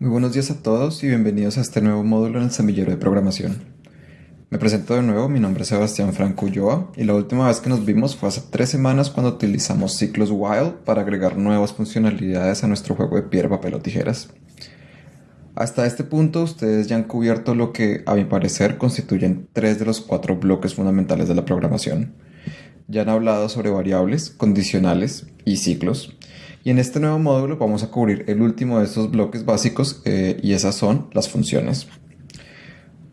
Buenos días a todos y bienvenidos a este nuevo módulo en el semillero de programación. Me presento de nuevo, mi nombre es Sebastián Franco Ulloa y la última vez que nos vimos fue hace tres semanas cuando utilizamos ciclos while para agregar nuevas funcionalidades a nuestro juego de piedra, papel o tijeras. Hasta este punto ustedes ya han cubierto lo que a mi parecer constituyen tres de los cuatro bloques fundamentales de la programación. Ya han hablado sobre variables, condicionales y ciclos y en este nuevo módulo vamos a cubrir el último de estos bloques básicos eh, y esas son las funciones.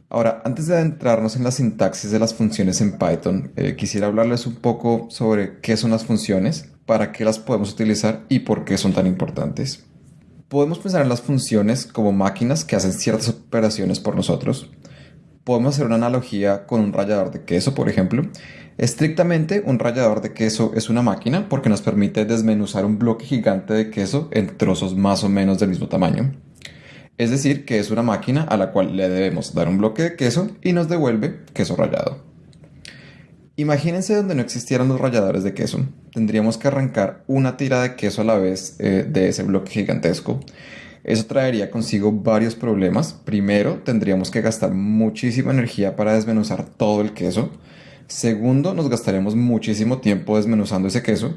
Ahora, antes de adentrarnos en la sintaxis de las funciones en Python, eh, quisiera hablarles un poco sobre qué son las funciones, para qué las podemos utilizar y por qué son tan importantes. Podemos pensar en las funciones como máquinas que hacen ciertas operaciones por nosotros. Podemos hacer una analogía con un rallador de queso, por ejemplo, Estrictamente, un rallador de queso es una máquina porque nos permite desmenuzar un bloque gigante de queso en trozos más o menos del mismo tamaño. Es decir, que es una máquina a la cual le debemos dar un bloque de queso y nos devuelve queso rallado. Imagínense donde no existieran los ralladores de queso. Tendríamos que arrancar una tira de queso a la vez eh, de ese bloque gigantesco. Eso traería consigo varios problemas. Primero, tendríamos que gastar muchísima energía para desmenuzar todo el queso. Segundo, nos gastaremos muchísimo tiempo desmenuzando ese queso.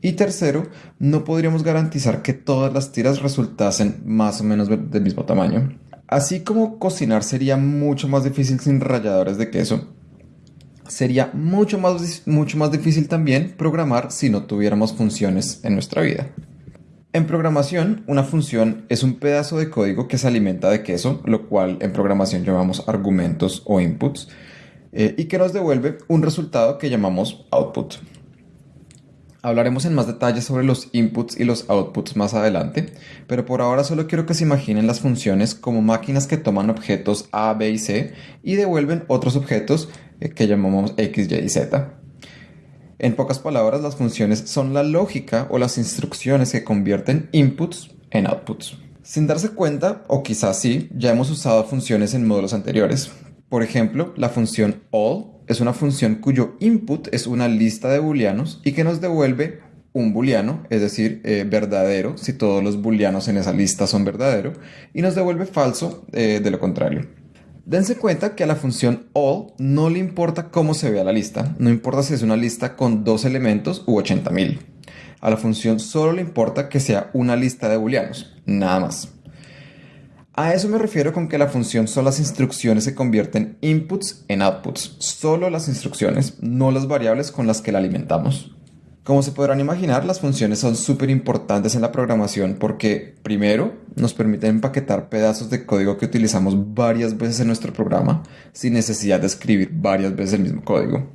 Y tercero, no podríamos garantizar que todas las tiras resultasen más o menos del mismo tamaño. Así como cocinar sería mucho más difícil sin ralladores de queso, sería mucho más, mucho más difícil también programar si no tuviéramos funciones en nuestra vida. En programación, una función es un pedazo de código que se alimenta de queso, lo cual en programación llamamos argumentos o inputs, eh, y que nos devuelve un resultado que llamamos output. Hablaremos en más detalle sobre los inputs y los outputs más adelante, pero por ahora solo quiero que se imaginen las funciones como máquinas que toman objetos A, B y C y devuelven otros objetos eh, que llamamos X, Y y Z. En pocas palabras, las funciones son la lógica o las instrucciones que convierten inputs en outputs. Sin darse cuenta, o quizás sí, ya hemos usado funciones en módulos anteriores, por ejemplo, la función all es una función cuyo input es una lista de booleanos y que nos devuelve un booleano, es decir, eh, verdadero si todos los booleanos en esa lista son verdadero, y nos devuelve falso eh, de lo contrario. Dense cuenta que a la función all no le importa cómo se vea la lista, no importa si es una lista con dos elementos u 80.000. A la función solo le importa que sea una lista de booleanos, nada más. A eso me refiero con que la función son las instrucciones que convierten inputs en outputs. Solo las instrucciones, no las variables con las que la alimentamos. Como se podrán imaginar, las funciones son súper importantes en la programación porque, primero, nos permiten empaquetar pedazos de código que utilizamos varias veces en nuestro programa sin necesidad de escribir varias veces el mismo código.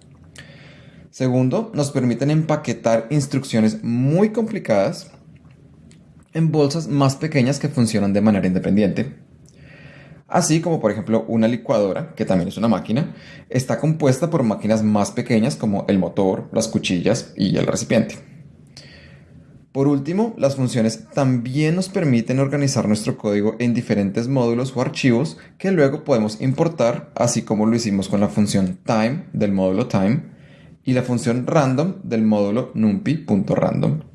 Segundo, nos permiten empaquetar instrucciones muy complicadas en bolsas más pequeñas que funcionan de manera independiente. Así como por ejemplo una licuadora, que también es una máquina, está compuesta por máquinas más pequeñas como el motor, las cuchillas y el recipiente. Por último, las funciones también nos permiten organizar nuestro código en diferentes módulos o archivos que luego podemos importar, así como lo hicimos con la función time del módulo time y la función random del módulo numpy.random.